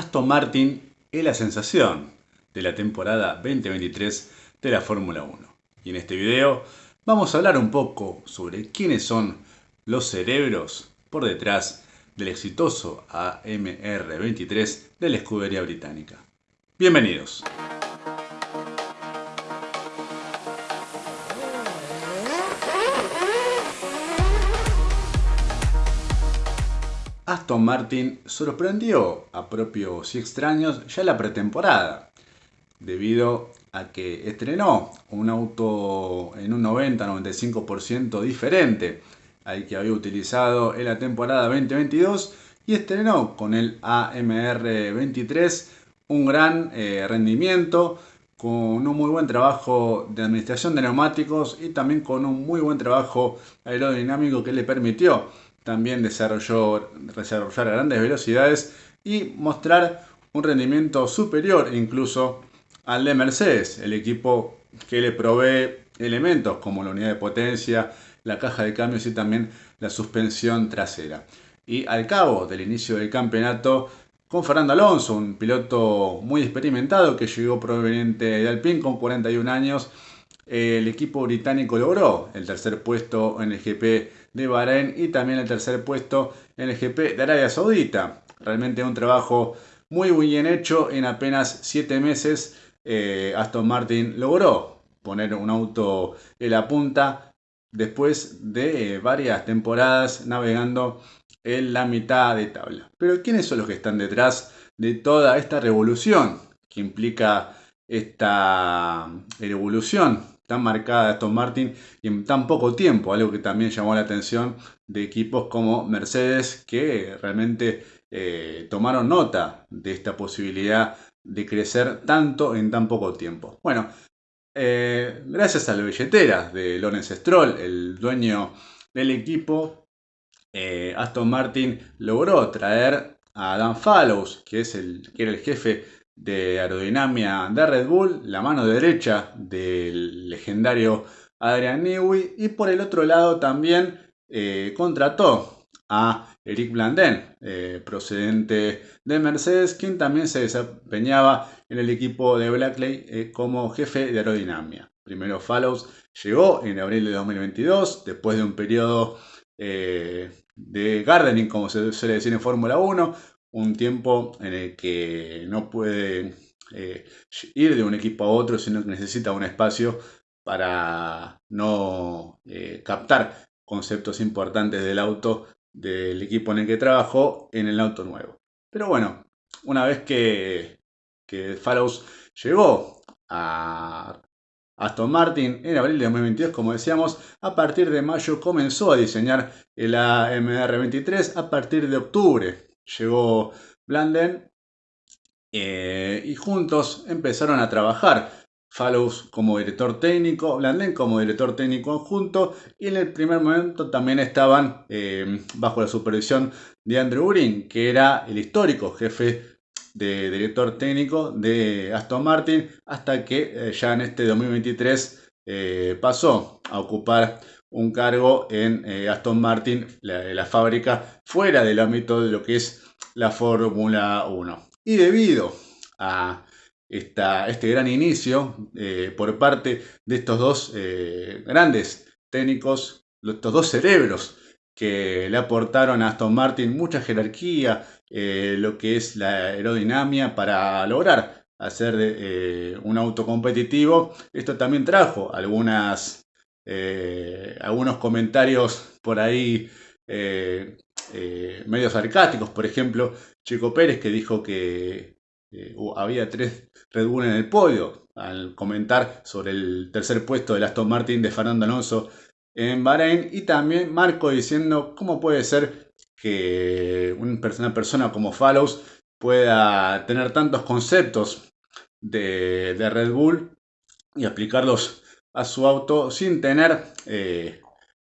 Aston Martin es la sensación de la temporada 2023 de la Fórmula 1. Y en este video vamos a hablar un poco sobre quiénes son los cerebros por detrás del exitoso AMR23 de la escudería británica. Bienvenidos. Aston Martin sorprendió a propios y extraños ya en la pretemporada, debido a que estrenó un auto en un 90-95% diferente al que había utilizado en la temporada 2022 y estrenó con el AMR23 un gran eh, rendimiento, con un muy buen trabajo de administración de neumáticos y también con un muy buen trabajo aerodinámico que le permitió también desarrolló, desarrollar a grandes velocidades y mostrar un rendimiento superior incluso al de Mercedes, el equipo que le provee elementos como la unidad de potencia, la caja de cambios y también la suspensión trasera. Y al cabo del inicio del campeonato, con Fernando Alonso, un piloto muy experimentado que llegó proveniente de Alpine con 41 años, el equipo británico logró el tercer puesto en el GP de Bahrein y también el tercer puesto en el GP de Arabia Saudita. Realmente un trabajo muy, bien hecho. En apenas 7 meses eh, Aston Martin logró poner un auto en la punta después de eh, varias temporadas navegando en la mitad de tabla. Pero ¿quiénes son los que están detrás de toda esta revolución que implica esta revolución tan marcada Aston Martin y en tan poco tiempo, algo que también llamó la atención de equipos como Mercedes que realmente eh, tomaron nota de esta posibilidad de crecer tanto en tan poco tiempo. Bueno, eh, gracias a la billetera de Lawrence Stroll, el dueño del equipo, eh, Aston Martin logró traer a Dan Fallows, que, es el, que era el jefe de aerodinámica de Red Bull, la mano derecha del legendario Adrian Newey y por el otro lado también eh, contrató a Eric Blandin, eh, procedente de Mercedes, quien también se desempeñaba en el equipo de Blackley eh, como jefe de aerodinámica. Primero Fallows llegó en abril de 2022, después de un periodo de gardening, como se suele decir en Fórmula 1, un tiempo en el que no puede eh, ir de un equipo a otro, sino que necesita un espacio para no eh, captar conceptos importantes del auto del equipo en el que trabajó en el auto nuevo. Pero bueno, una vez que, que Fallows llegó a Aston Martin en abril de 2022, como decíamos, a partir de mayo comenzó a diseñar el AMR23, a partir de octubre llegó Blanden eh, y juntos empezaron a trabajar. Fallows como director técnico, Blanden como director técnico conjunto y en el primer momento también estaban eh, bajo la supervisión de Andrew Green, que era el histórico jefe de director técnico de Aston Martin, hasta que eh, ya en este 2023 pasó a ocupar un cargo en eh, Aston Martin, la, fábrica, fuera del ámbito de lo que es la Fórmula 1. Y debido a esta, este gran inicio eh, por parte de estos dos eh, grandes técnicos, estos dos cerebros que le aportaron a Aston Martin mucha jerarquía, lo que es la aerodinámica para lograr hacer un auto competitivo. Esto también trajo algunas eh, algunos comentarios por ahí eh, eh, medio sarcásticos, por ejemplo, Chico Pérez que dijo que había tres Red Bull en el podio al comentar sobre el tercer puesto del Aston Martin de Fernando Alonso en Bahrein. Y también Marco diciendo cómo puede ser que una persona como Fallows pueda tener tantos conceptos de, de Red Bull y aplicarlos a su auto sin tener eh,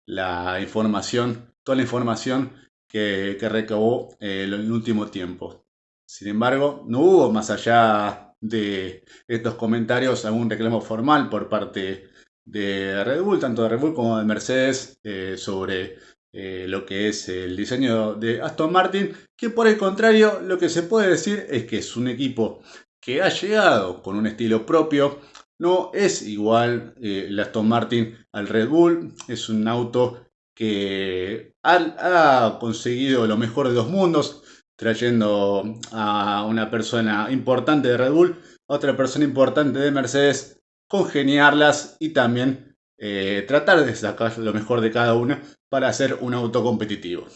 la información, toda la información que, recabó eh, en el último tiempo. Sin embargo, no hubo más allá de estos comentarios algún reclamo formal por parte de Red Bull, tanto de Red Bull como de Mercedes, eh, sobre lo que es el diseño de Aston Martin, que por el contrario lo que se puede decir es que es un equipo que ha llegado con un estilo propio, no es igual eh, el Aston Martin al Red Bull, es un auto que ha, conseguido lo mejor de dos mundos, trayendo a una persona importante de Red Bull, a otra persona importante de Mercedes, congeniarlas y también eh, tratar de sacar lo mejor de cada una para hacer un auto competitivo.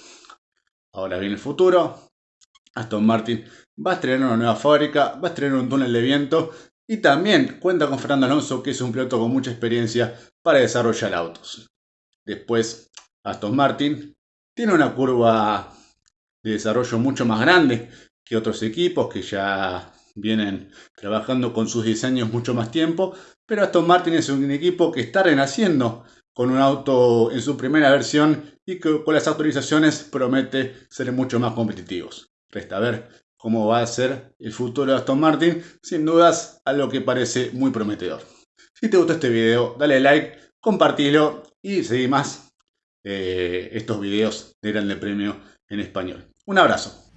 Ahora viene el futuro. Aston Martin va a estrenar una nueva fábrica, va a estrenar un túnel de viento y también cuenta con Fernando Alonso, que es un piloto con mucha experiencia para desarrollar autos. Después, Aston Martin tiene una curva de desarrollo mucho más grande que otros equipos que ya vienen trabajando con sus diseños mucho más tiempo, pero Aston Martin es un equipo que está renaciendo con un auto en su primera versión y que con las actualizaciones promete ser mucho más competitivos. Resta ver cómo va a ser el futuro de Aston Martin, sin dudas algo que parece muy prometedor. Si te gustó este video, dale like, compartilo y seguí más eh, estos videos de Grande Premio en español. Un abrazo.